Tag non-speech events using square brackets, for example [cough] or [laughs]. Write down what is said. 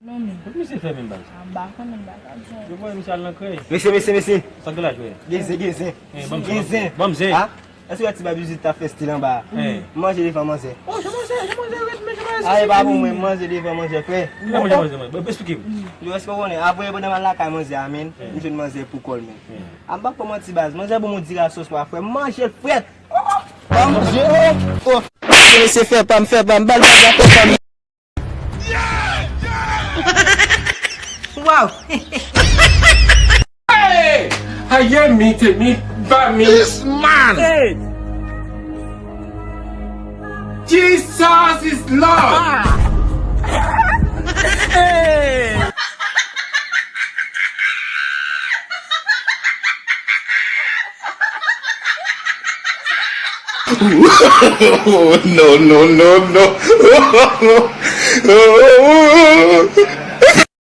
Mese fè men bag? An baka men baka djè. Yo boy mese al nan kre. Mese mese mese. Sanke la jwè? Genzen genzen. Genzen. Bamzen. Ha? Ese wè ti ba bizit ta fè stil an ba? Mange li fè manje. Oh, jè manje, jè manje, wè mè jè manje. A e ba pou mwen manje li fè manje fè. Mè manje manje manje, bè spike mwen. Yo eske wè ne, apwe bon nan man lakay manje amen, mwen jen manje pou kol men. An bak pou mwen ti baz, manje bon mwen dira sos pa fè, manje fwet. Manje. Mese fè pam fè pam bal bag la fè pam. Wow! Ayé mi tèmi bá mi. This man. Jesus is Lord. Oh, [laughs] no, no, no, no. [laughs]